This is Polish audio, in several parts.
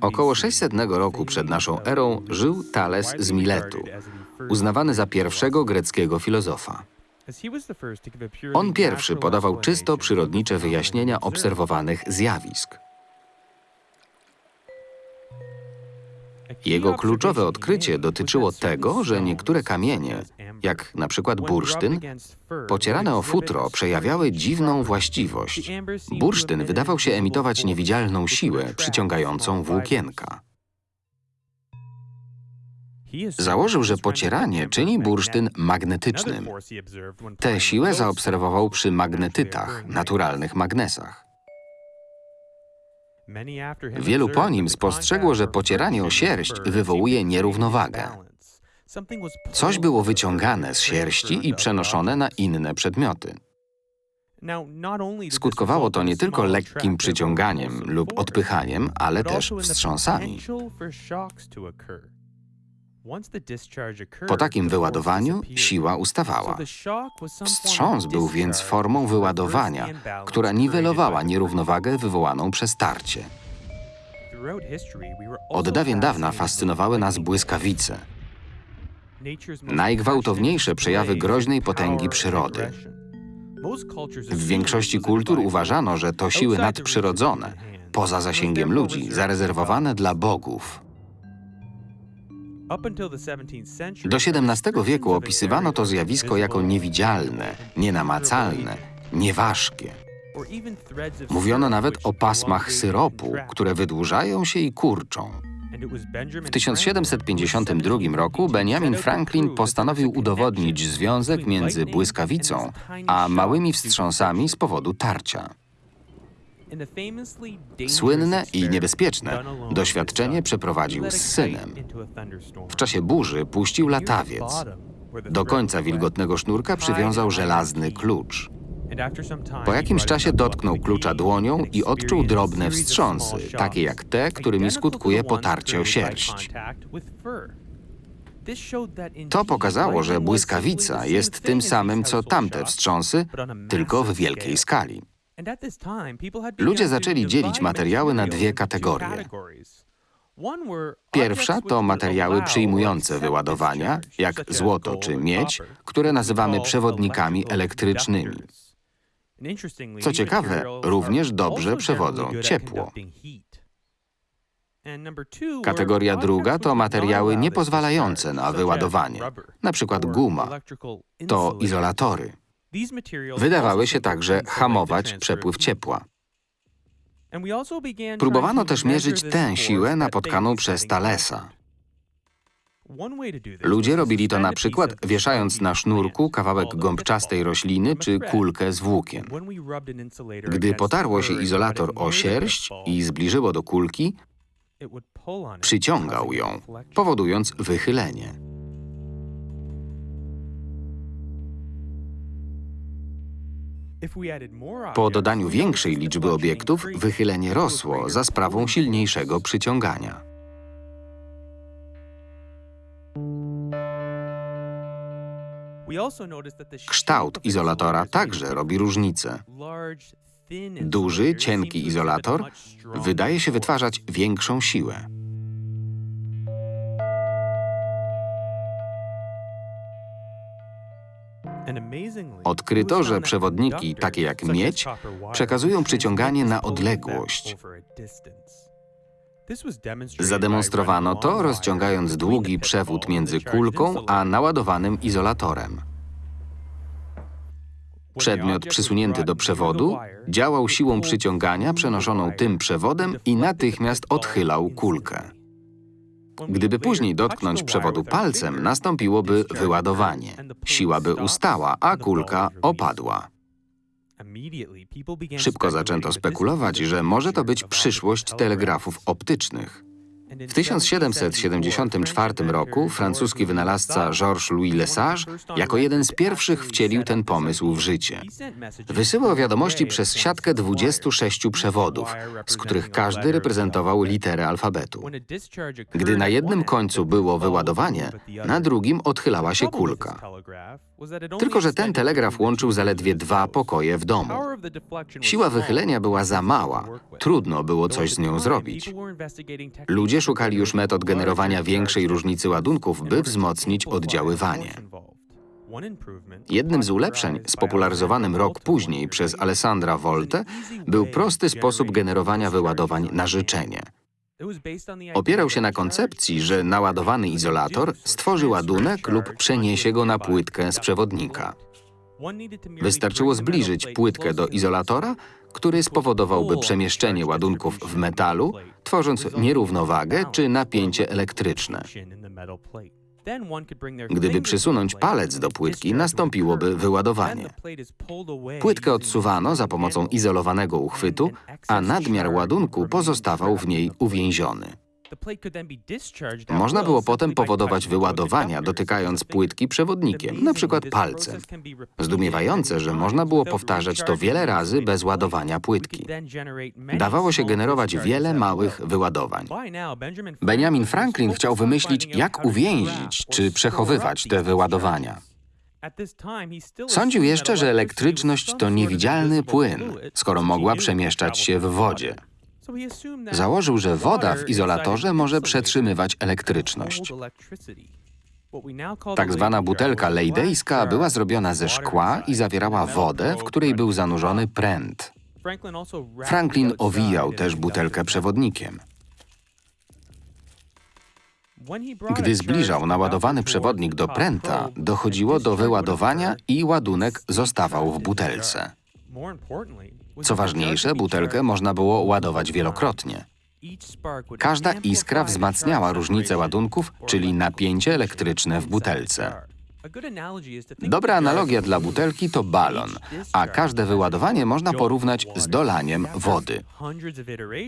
Około 600 roku przed naszą erą żył Thales z Miletu, uznawany za pierwszego greckiego filozofa. On pierwszy podawał czysto przyrodnicze wyjaśnienia obserwowanych zjawisk. Jego kluczowe odkrycie dotyczyło tego, że niektóre kamienie, jak na przykład bursztyn, pocierane o futro, przejawiały dziwną właściwość. Bursztyn wydawał się emitować niewidzialną siłę przyciągającą włókienka. Założył, że pocieranie czyni bursztyn magnetycznym. Tę siłę zaobserwował przy magnetytach, naturalnych magnesach. Wielu po nim spostrzegło, że pocieranie o sierść wywołuje nierównowagę. Coś było wyciągane z sierści i przenoszone na inne przedmioty. Skutkowało to nie tylko lekkim przyciąganiem lub odpychaniem, ale też wstrząsami. Po takim wyładowaniu siła ustawała. Wstrząs był więc formą wyładowania, która niwelowała nierównowagę wywołaną przez tarcie. Od dawien dawna fascynowały nas błyskawice, najgwałtowniejsze przejawy groźnej potęgi przyrody. W większości kultur uważano, że to siły nadprzyrodzone, poza zasięgiem ludzi, zarezerwowane dla bogów. Do XVII wieku opisywano to zjawisko jako niewidzialne, nienamacalne, nieważkie. Mówiono nawet o pasmach syropu, które wydłużają się i kurczą. W 1752 roku Benjamin Franklin postanowił udowodnić związek między błyskawicą a małymi wstrząsami z powodu tarcia. Słynne i niebezpieczne doświadczenie przeprowadził z synem. W czasie burzy puścił latawiec. Do końca wilgotnego sznurka przywiązał żelazny klucz. Po jakimś czasie dotknął klucza dłonią i odczuł drobne wstrząsy, takie jak te, którymi skutkuje potarcie o sierść. To pokazało, że błyskawica jest tym samym, co tamte wstrząsy, tylko w wielkiej skali. Ludzie zaczęli dzielić materiały na dwie kategorie. Pierwsza to materiały przyjmujące wyładowania, jak złoto czy miedź, które nazywamy przewodnikami elektrycznymi. Co ciekawe, również dobrze przewodzą ciepło. Kategoria druga to materiały niepozwalające na wyładowanie, na przykład guma. To izolatory. Wydawały się także hamować przepływ ciepła. Próbowano też mierzyć tę siłę napotkaną przez Thalesa. Ludzie robili to na przykład wieszając na sznurku kawałek gąbczastej rośliny czy kulkę z włókien. Gdy potarło się izolator o sierść i zbliżyło do kulki, przyciągał ją, powodując wychylenie. Po dodaniu większej liczby obiektów wychylenie rosło za sprawą silniejszego przyciągania. Kształt izolatora także robi różnicę. Duży, cienki izolator wydaje się wytwarzać większą siłę. Odkryto, że przewodniki, takie jak miedź, przekazują przyciąganie na odległość. Zademonstrowano to, rozciągając długi przewód między kulką a naładowanym izolatorem. Przedmiot przysunięty do przewodu działał siłą przyciągania przenoszoną tym przewodem i natychmiast odchylał kulkę. Gdyby później dotknąć przewodu palcem, nastąpiłoby wyładowanie. Siła by ustała, a kulka opadła. Szybko zaczęto spekulować, że może to być przyszłość telegrafów optycznych. W 1774 roku francuski wynalazca Georges-Louis Lesage jako jeden z pierwszych wcielił ten pomysł w życie. Wysyłał wiadomości przez siatkę 26 przewodów, z których każdy reprezentował literę alfabetu. Gdy na jednym końcu było wyładowanie, na drugim odchylała się kulka. Tylko, że ten telegraf łączył zaledwie dwa pokoje w domu. Siła wychylenia była za mała, trudno było coś z nią zrobić. Ludzie szukali już metod generowania większej różnicy ładunków, by wzmocnić oddziaływanie. Jednym z ulepszeń, spopularyzowanym rok później przez Alessandra Volte, był prosty sposób generowania wyładowań na życzenie. Opierał się na koncepcji, że naładowany izolator stworzy ładunek lub przeniesie go na płytkę z przewodnika. Wystarczyło zbliżyć płytkę do izolatora, który spowodowałby przemieszczenie ładunków w metalu, tworząc nierównowagę czy napięcie elektryczne. Gdyby przysunąć palec do płytki, nastąpiłoby wyładowanie. Płytkę odsuwano za pomocą izolowanego uchwytu, a nadmiar ładunku pozostawał w niej uwięziony. Można było potem powodować wyładowania, dotykając płytki przewodnikiem, na przykład palcem. Zdumiewające, że można było powtarzać to wiele razy bez ładowania płytki. Dawało się generować wiele małych wyładowań. Benjamin Franklin chciał wymyślić, jak uwięzić czy przechowywać te wyładowania. Sądził jeszcze, że elektryczność to niewidzialny płyn, skoro mogła przemieszczać się w wodzie. Założył, że woda w izolatorze może przetrzymywać elektryczność. Tak zwana butelka lejdejska była zrobiona ze szkła i zawierała wodę, w której był zanurzony pręt. Franklin owijał też butelkę przewodnikiem. Gdy zbliżał naładowany przewodnik do pręta, dochodziło do wyładowania i ładunek zostawał w butelce. Co ważniejsze, butelkę można było ładować wielokrotnie. Każda iskra wzmacniała różnicę ładunków, czyli napięcie elektryczne w butelce. Dobra analogia dla butelki to balon, a każde wyładowanie można porównać z dolaniem wody.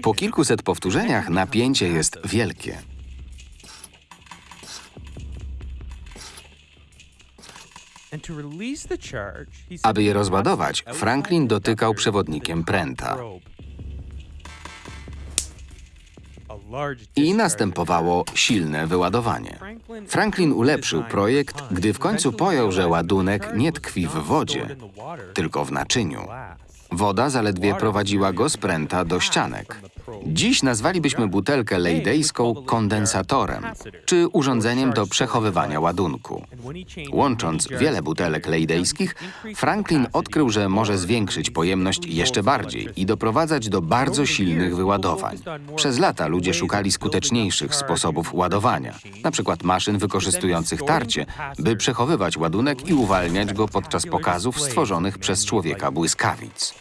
Po kilkuset powtórzeniach napięcie jest wielkie. Aby je rozładować, Franklin dotykał przewodnikiem pręta. I następowało silne wyładowanie. Franklin ulepszył projekt, gdy w końcu pojął, że ładunek nie tkwi w wodzie, tylko w naczyniu. Woda zaledwie prowadziła go z pręta do ścianek. Dziś nazwalibyśmy butelkę lejdejską kondensatorem, czy urządzeniem do przechowywania ładunku. Łącząc wiele butelek lejdejskich, Franklin odkrył, że może zwiększyć pojemność jeszcze bardziej i doprowadzać do bardzo silnych wyładowań. Przez lata ludzie szukali skuteczniejszych sposobów ładowania, przykład maszyn wykorzystujących tarcie, by przechowywać ładunek i uwalniać go podczas pokazów stworzonych przez człowieka błyskawic.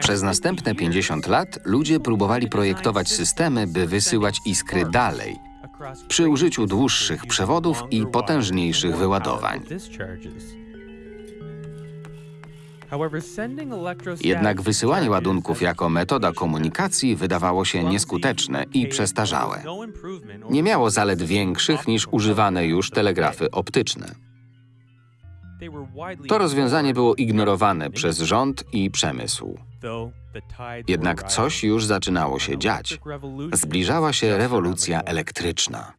Przez następne 50 lat ludzie próbowali projektować systemy, by wysyłać iskry dalej, przy użyciu dłuższych przewodów i potężniejszych wyładowań. Jednak wysyłanie ładunków jako metoda komunikacji wydawało się nieskuteczne i przestarzałe. Nie miało zalet większych niż używane już telegrafy optyczne. To rozwiązanie było ignorowane przez rząd i przemysł. Jednak coś już zaczynało się dziać. Zbliżała się rewolucja elektryczna.